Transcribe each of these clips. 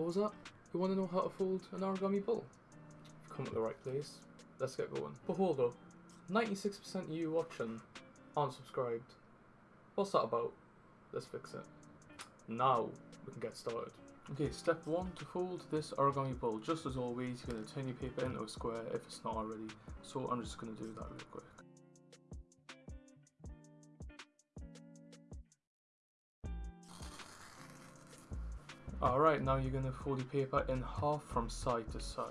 What was that? You want to know how to fold an origami bull? You've come to the right place. Let's get going. But hold up. 96% of you watching aren't subscribed. What's that about? Let's fix it. Now we can get started. Okay, step one to fold this origami bull. Just as always, you're going to turn your paper into a square if it's not already. So I'm just going to do that real quick. Alright, now you're to fold the paper in half from side to side.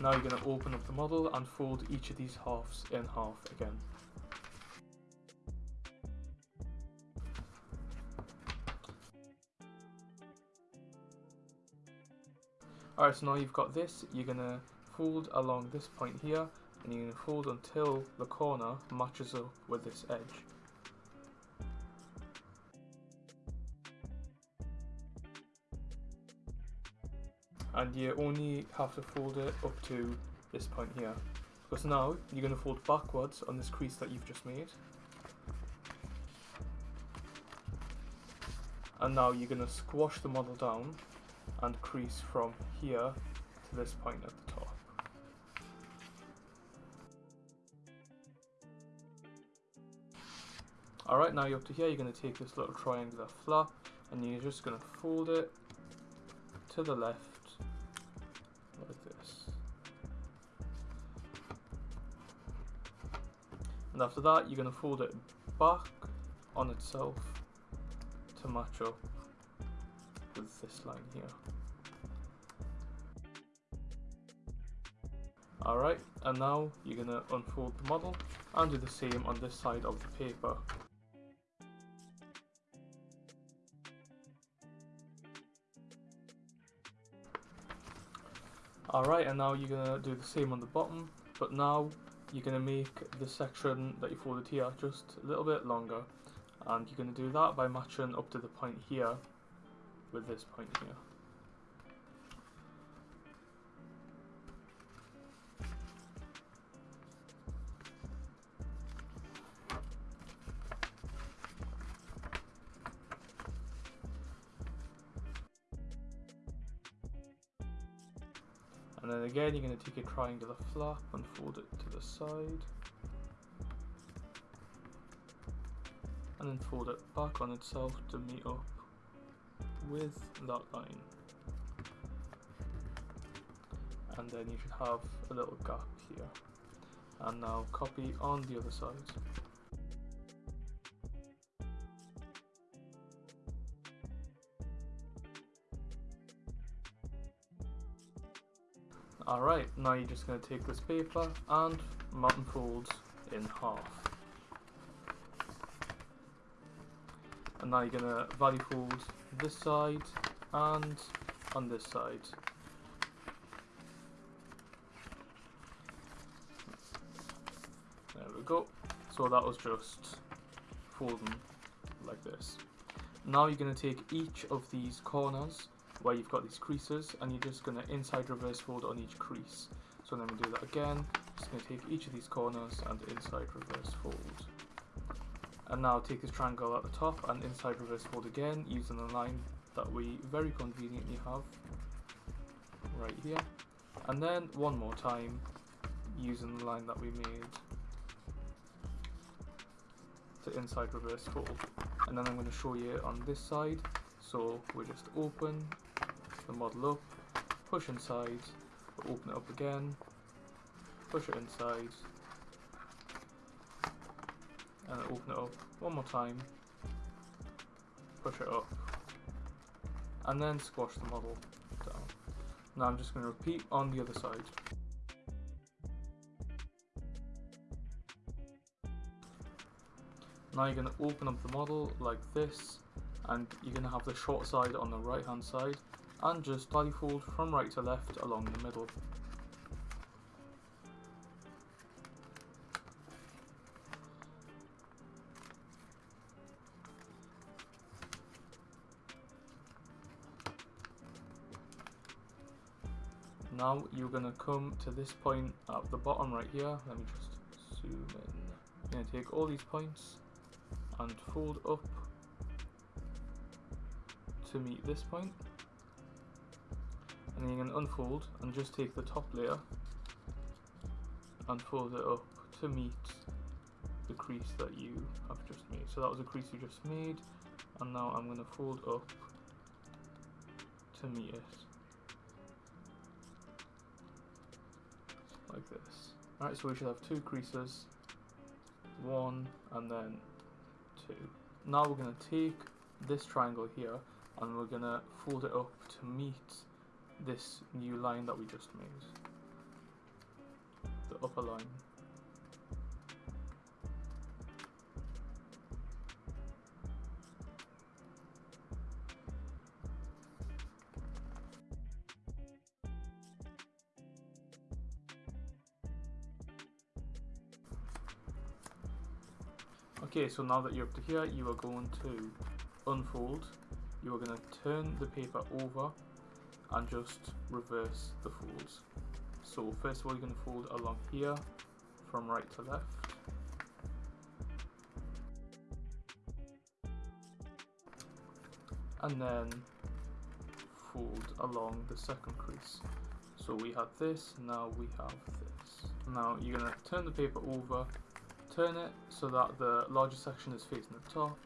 Now you're to open up the model and fold each of these halves in half again. Alright, so now you've got this, you're to fold along this point here and going to fold until the corner matches up with this edge. and you only have to fold it up to this point here because now you're going to fold backwards on this crease that you've just made and now you're going to squash the model down and crease from here to this point at the alright now you're up to here you're going to take this little triangular flap and you're just going to fold it to the left like this. and after that you're going to fold it back on itself to match up with this line here alright and now you're going to unfold the model and do the same on this side of the paper Alright, and now you're going to do the same on the bottom, but now you're going to make the section that you folded here just a little bit longer and you're going to do that by matching up to the point here with this point here. Again, you're going to take a triangular flap and fold it to the side. And then fold it back on itself to meet up with that line. And then you should have a little gap here. And now copy on the other side. Alright, now you're just going to take this paper and mountain fold in half. And now you're going to valley fold this side and on this side. There we go. So that was just folding like this. Now you're going to take each of these corners where you've got these creases and you're just going to inside reverse fold on each crease. So then we do that again, just going to take each of these corners and inside reverse fold. And now take this triangle at the top and inside reverse fold again using the line that we very conveniently have right here. And then one more time using the line that we made to inside reverse fold. And then I'm going to show you on this side. So we just open the model up, push inside, open it up again, push it inside, and open it up one more time, push it up, and then squash the model down. Now I'm just going to repeat on the other side. Now you're going to open up the model like this and you're going to have the short side on the right hand side and just fold from right to left along the middle. Now you're going to come to this point at the bottom right here, let me just zoom in. You're going to take all these points and fold up to meet this point and then you can unfold and just take the top layer and fold it up to meet the crease that you have just made. So that was a crease you just made and now I'm going to fold up to meet it like this. Alright, so we should have two creases, one and then two. Now we're going to take this triangle here and we're going to fold it up to meet this new line that we just made. The upper line. Okay, so now that you're up to here, you are going to unfold. You are going to turn the paper over and just reverse the folds. So first of all, you're going to fold along here from right to left. And then fold along the second crease. So we had this, now we have this. Now you're going to turn the paper over, turn it so that the larger section is facing the top.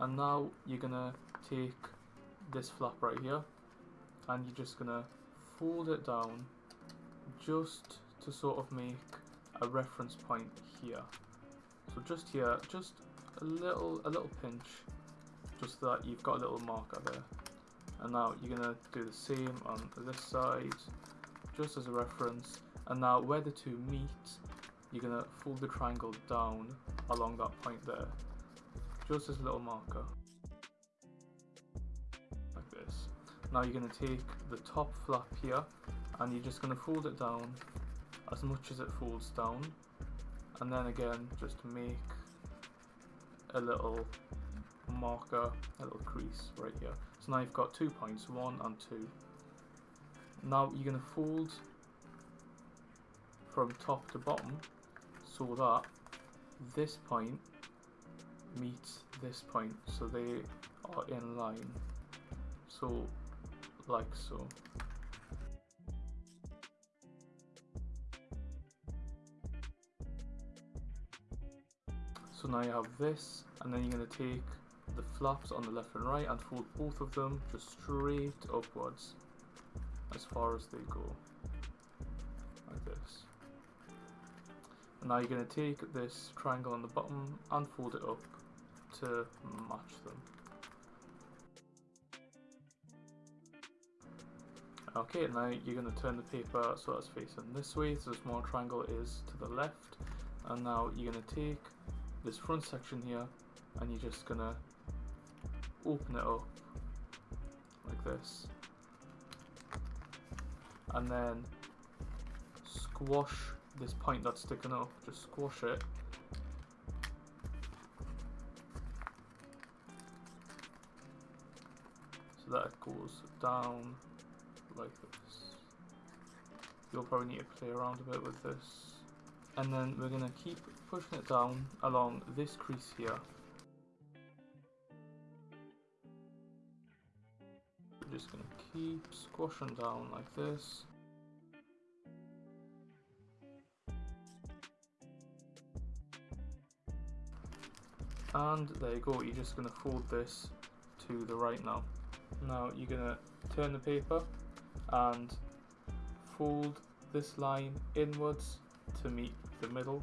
And now you're going to take this flap right here and you're just gonna fold it down just to sort of make a reference point here. So just here just a little a little pinch just so that you've got a little marker there. And now you're gonna do the same on this side just as a reference. And now where the two meet you're gonna fold the triangle down along that point there just as a little marker Now you're going to take the top flap here and you're just going to fold it down as much as it folds down and then again just make a little marker, a little crease right here. So now you've got two points, one and two. Now you're going to fold from top to bottom so that this point meets this point so they are in line. So like so. So now you have this, and then you're going to take the flaps on the left and right and fold both of them just straight upwards as far as they go, like this. And now you're going to take this triangle on the bottom and fold it up to match them. Okay, now you're going to turn the paper so it's facing this way, so the small triangle is to the left. And now you're going to take this front section here and you're just going to open it up like this. And then squash this point that's sticking up, just squash it. So that it goes down like this. You'll probably need to play around a bit with this. And then we're going to keep pushing it down along this crease here. We're just going to keep squashing down like this. And there you go, you're just going to fold this to the right now. Now you're going to turn the paper and fold this line inwards to meet the middle.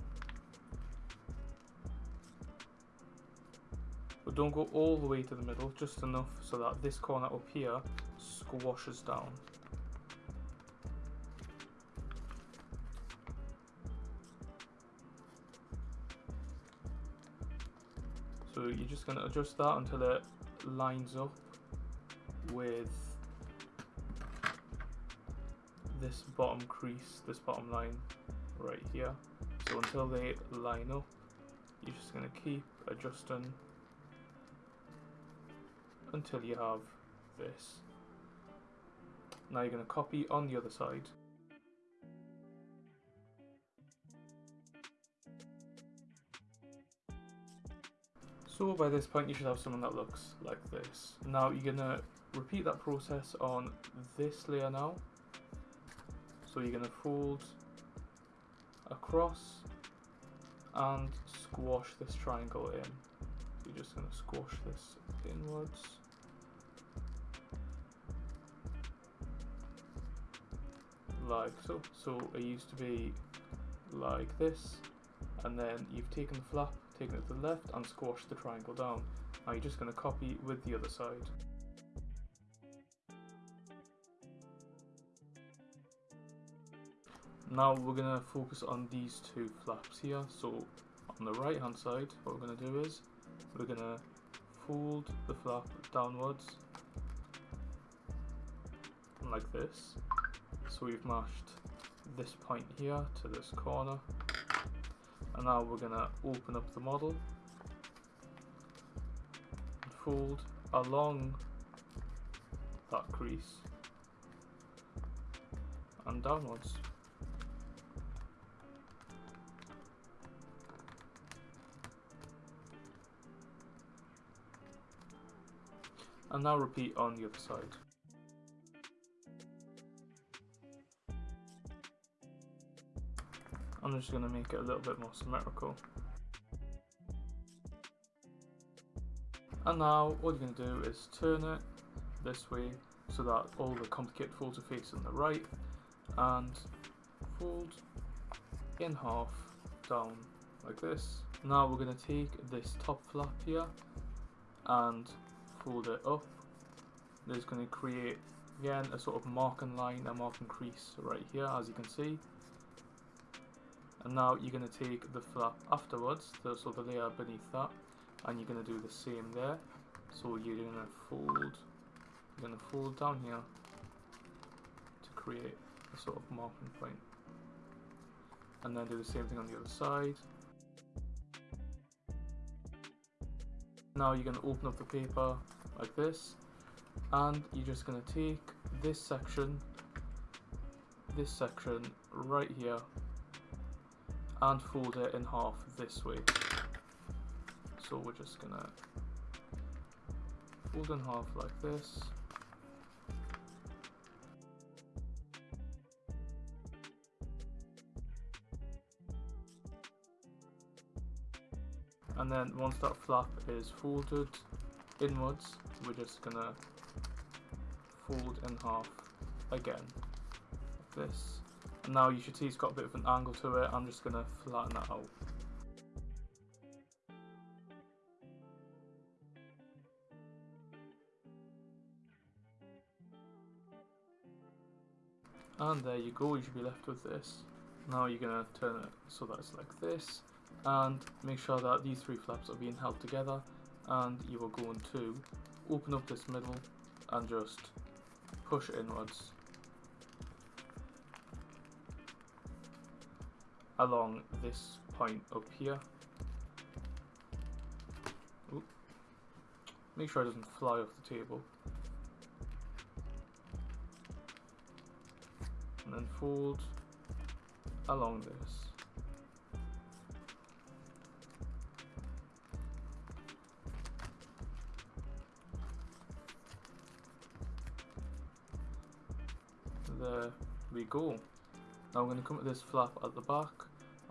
But don't go all the way to the middle just enough so that this corner up here squashes down. So you're just going to adjust that until it lines up with this bottom crease, this bottom line right here. So until they line up, you're just going to keep adjusting until you have this. Now you're going to copy on the other side. So by this point you should have something that looks like this. Now you're going to repeat that process on this layer now. So you're going to fold across and squash this triangle in. You're just going to squash this inwards. Like so. So it used to be like this and then you've taken the flap, taken it to the left and squashed the triangle down. Now you're just going to copy with the other side. Now we're going to focus on these two flaps here. So on the right hand side, what we're going to do is we're going to fold the flap downwards like this. So we've mashed this point here to this corner. And now we're going to open up the model and fold along that crease and downwards. And now repeat on the other side. I'm just going to make it a little bit more symmetrical. And now all you're going to do is turn it this way so that all the complicated folds are facing the right and fold in half down like this. Now we're going to take this top flap here and fold it up. There's going to create again a sort of marking line a marking crease right here as you can see. And now you're going to take the flap afterwards the, so the layer beneath that and you're going to do the same there. So you're going to fold you're going to fold down here to create a sort of marking point. And then do the same thing on the other side Now you're going to open up the paper like this and you're just going to take this section, this section right here and fold it in half this way. So we're just going to fold in half like this then once that flap is folded inwards we're just gonna fold in half again. Like this. And now you should see it's got a bit of an angle to it. I'm just gonna flatten that out. And there you go you should be left with this. Now you're gonna turn it so that it's like this and make sure that these three flaps are being held together and you are going to open up this middle and just push inwards along this point up here. Oop. make sure it doesn't fly off the table. And then fold along this we go. Now we're going to come to this flap at the back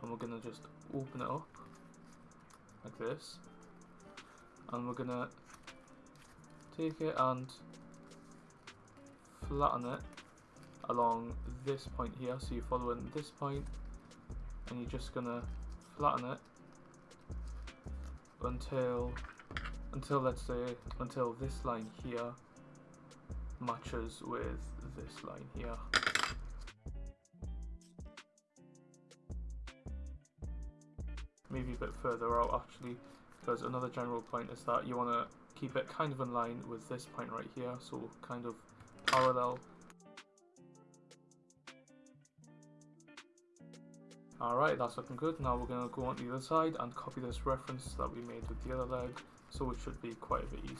and we're going to just open it up like this and we're going to take it and flatten it along this point here so you're following this point and you're just going to flatten it until until let's say until this line here matches with this line here. Maybe a bit further out actually, because another general point is that you want to keep it kind of in line with this point right here, so kind of parallel. Alright, that's looking good. Now we're going to go on the other side and copy this reference that we made with the other leg, so it should be quite a bit easier.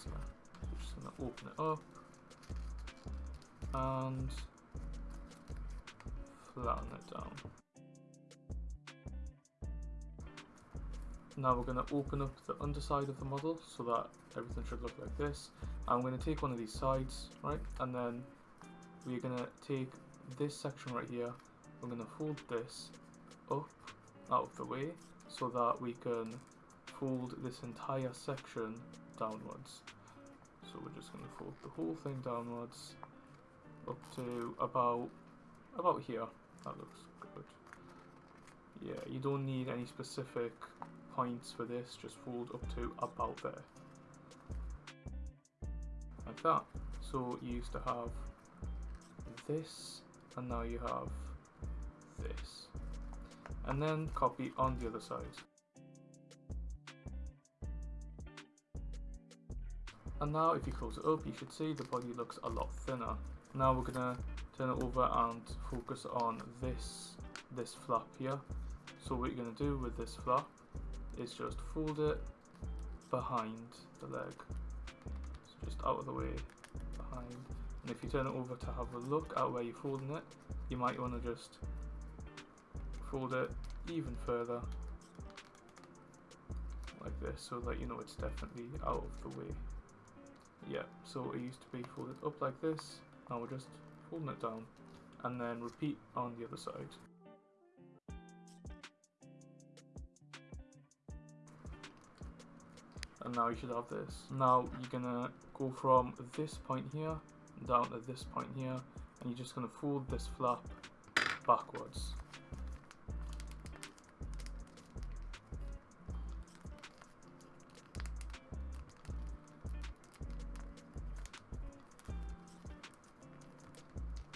So just going to open it up and flatten it down. Now we're going to open up the underside of the model so that everything should look like this. I'm going to take one of these sides, right, and then we're going to take this section right here, we're going to fold this up out of the way so that we can fold this entire section downwards. So we're just going to fold the whole thing downwards up to about about here. That looks good. Yeah, you don't need any specific points for this, just fold up to about there. Like that. So you used to have this, and now you have this. And then copy on the other side. And now if you close it up, you should see the body looks a lot thinner. Now we're gonna turn it over and focus on this, this flap here. So what you're gonna do with this flap is just fold it behind the leg. So just out of the way, behind. And if you turn it over to have a look at where you're folding it, you might wanna just fold it even further like this so that you know it's definitely out of the way. Yeah, so it used to be folded up like this, now we're just folding it down and then repeat on the other side. And now you should have this. Now you're gonna go from this point here down to this point here and you're just gonna fold this flap backwards.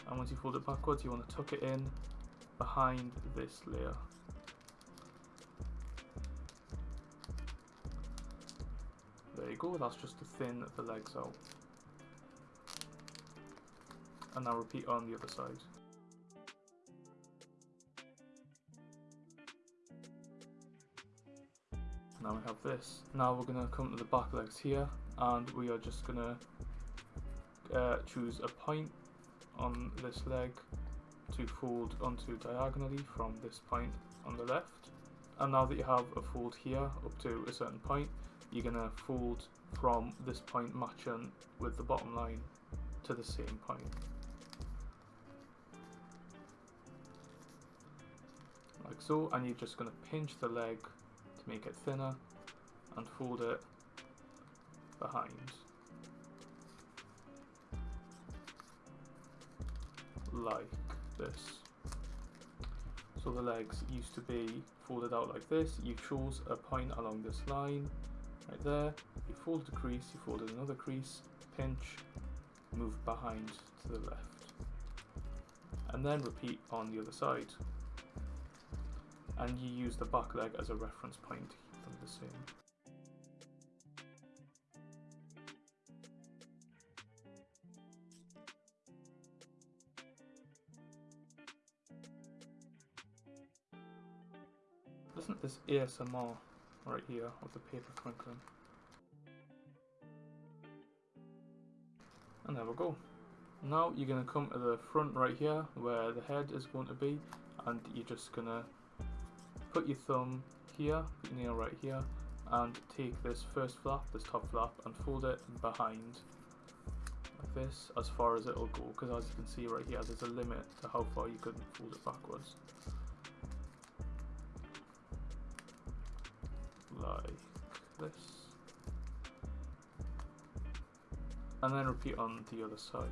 and once you fold it backwards you want to tuck it in behind this layer. Go, that's just to thin the legs out. And now repeat on the other side. Now we have this. Now we're going to come to the back legs here and we are just going to uh, choose a point on this leg to fold onto diagonally from this point on the left. And now that you have a fold here up to a certain point, you're going to fold from this point matching with the bottom line to the same point. Like so, and you're just going to pinch the leg to make it thinner and fold it behind. like this. So the legs used to be folded out like this. You chose a point along this line right there. You fold the crease, you folded another crease, pinch, move behind to the left. And then repeat on the other side. And you use the back leg as a reference point to keep them the same. Isn't this ASMR right here of the paper crinkling? And there we go. Now you're going to come to the front right here where the head is going to be and you're just going to put your thumb here, put your nail right here and take this first flap, this top flap and fold it behind like this as far as it'll go because as you can see right here there's a limit to how far you can fold it backwards. Like this. And then repeat on the other side.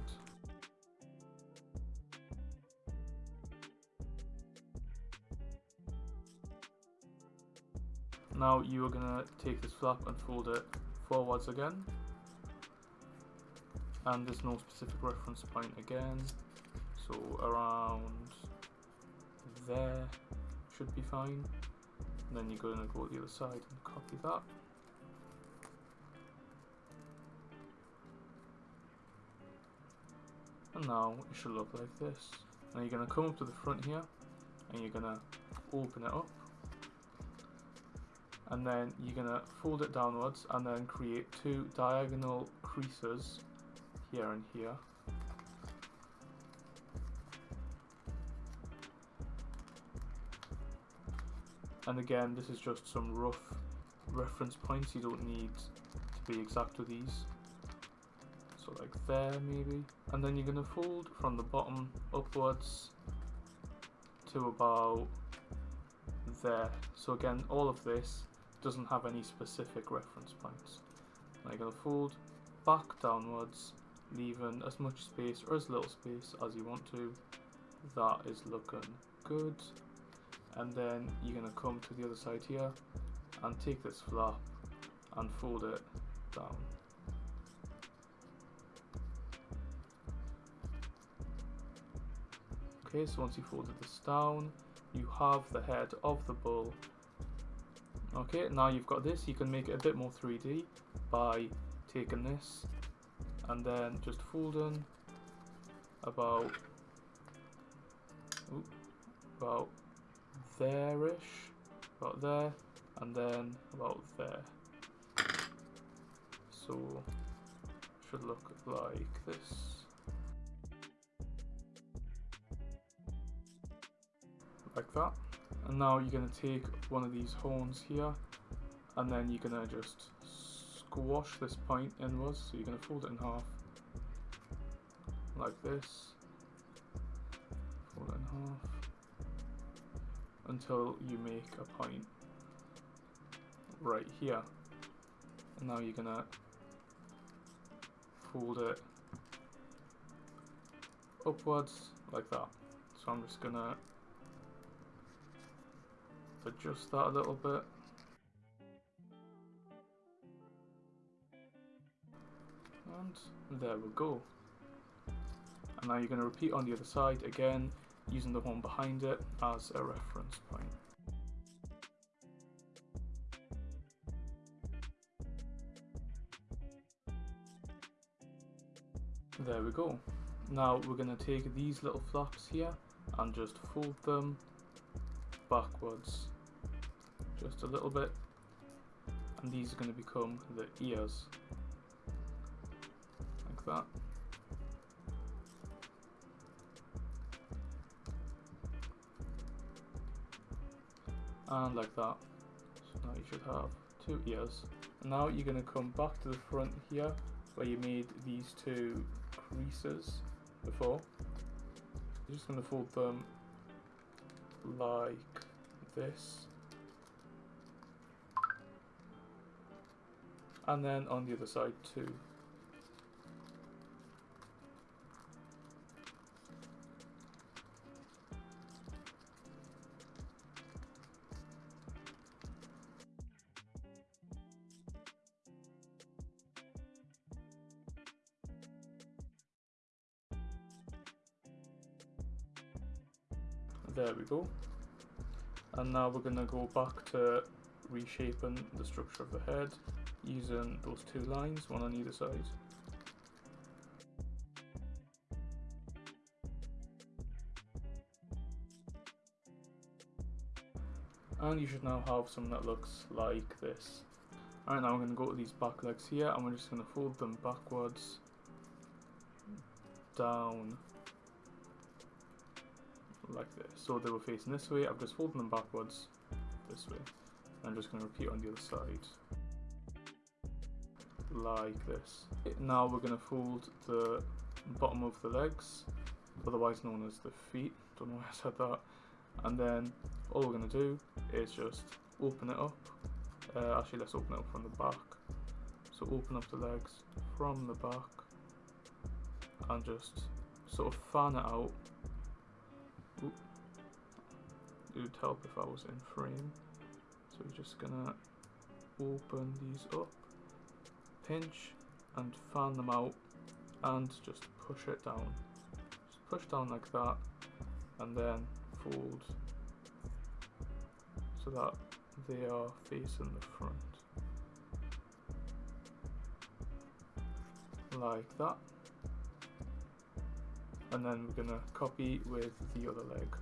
Now you are going to take this flap and fold it forwards again. And there's no specific reference point again. So around there should be fine then you're going to go to the other side and copy that. And now it should look like this. Now you're going to come up to the front here and you're going to open it up. And then you're going to fold it downwards and then create two diagonal creases here and here. And again, this is just some rough reference points. You don't need to be exact with these. So like there maybe. And then you're going to fold from the bottom upwards to about there. So again, all of this doesn't have any specific reference points. Now you're going to fold back downwards, leaving as much space or as little space as you want to. That is looking good. And then you're going to come to the other side here and take this flap and fold it down. Okay, so once you folded this down, you have the head of the bull. Okay, now you've got this, you can make it a bit more 3D by taking this and then just folding about about there-ish, about there, and then about there. So should look like this. like that and now you're going to take one of these horns here and then you're going to just squash this point inwards so you're going to fold it in half like this fold it in half until you make a point right here and now you're to fold it upwards like that so I'm just to adjust that a little bit. And there we go. And now you're going to repeat on the other side again, using the one behind it as a reference point. There we go. Now we're going to take these little flaps here and just fold them backwards just a little bit and these are going to become the ears like that and like that. So now you should have two ears. Now you're going to come back to the front here where you made these two creases before. You're just going to fold them like this. And then on the other side too. Now we're going to go back to reshaping the structure of the head using those two lines, one on either side. And you should now have something that looks like this. Alright, now I'm going to go to these back legs here and we're just going to fold them backwards, down, like this. So they were facing this way, I've just folded them backwards, this way. I'm just going to repeat on the other side like this. Now we're going to fold the bottom of the legs, otherwise known as the feet, don't know why I said that, and then all we're going to do is just open it up, uh, actually let's open it up from the back, so open up the legs from the back and just sort of fan it out. It would help if I was in frame, so we're just to open these up pinch and fan them out and just push it down. Just push down like that and then fold so that they are facing the front. Like that. And then we're to copy with the other leg.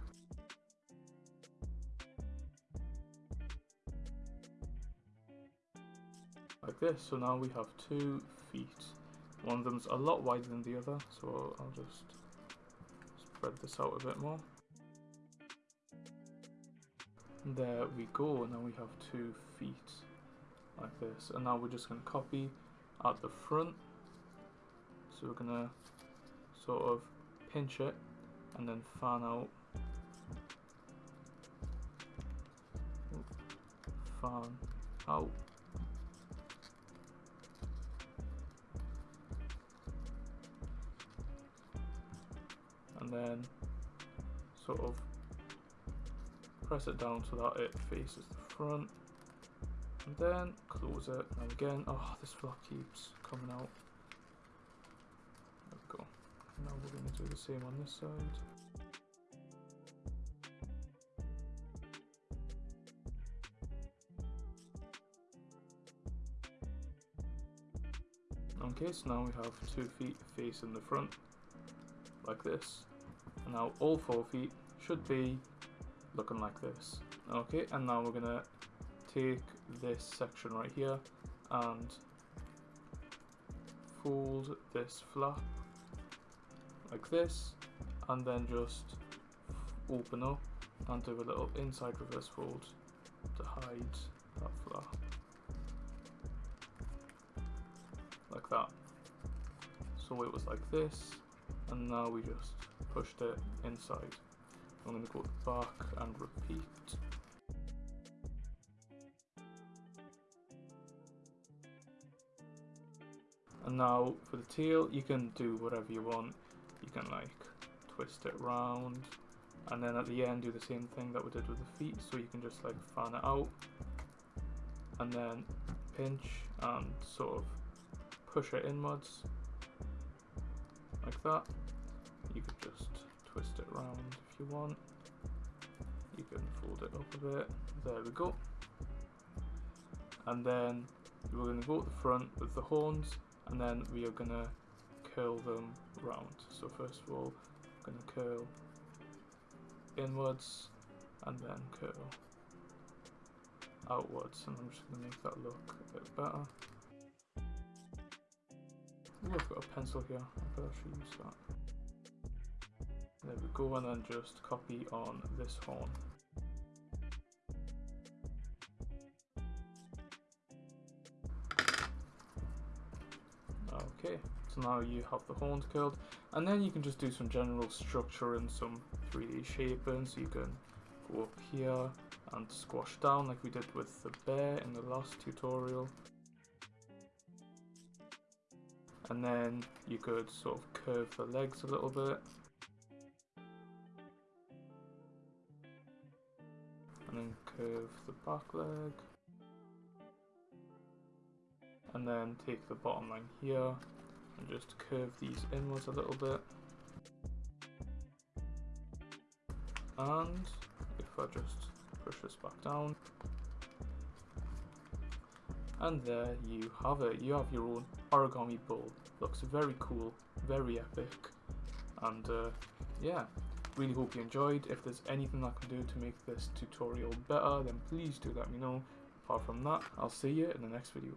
Like this. So now we have two feet. One of them's a lot wider than the other, so I'll just spread this out a bit more. There we go, now we have two feet. like this. And now we're just going to copy at the front. So we're going to sort of pinch it and then fan out. Fan out. And then sort of press it down so that it faces the front. And then close it. And again oh this flap keeps coming out. There we go. Now we're going to do the same on this side. Okay so now we have two feet facing the front like this now all four feet should be looking like this. Okay and now we're gonna take this section right here and fold this flap like this and then just open up and do a little inside reverse fold to hide that flap. Like that. So it was like this and now we just pushed it inside I'm going to go back and repeat And now for the tail, you can do whatever you want. You can like twist it round and then at the end do the same thing that we did with the feet. So you can just like fan it out and then pinch and sort of push it inwards like that. You could just twist it round if you want. You can fold it up a bit. There we go. And then we're going to go at the front with the horns and then we are gonna curl them round. So first of all, I'm gonna curl inwards and then curl outwards and I'm just gonna make that look a bit better. Ooh, I've got a pencil here, I could actually use that. There we go and then just copy on this horn. Okay, so now you have the horns curled, and then you can just do some general structure and some 3D shaping. So you can go up here and squash down like we did with the bear in the last tutorial. And then you could sort of curve the legs a little bit. Curve the back leg. And then take the bottom line here and just curve these inwards a little bit. And if I just push this back down. And there you have it. You have your own origami bull looks very cool very epic. And uh, yeah really hope you enjoyed. If there's anything I can do to make this tutorial better then please do let me know. Apart from that I'll see you in the next video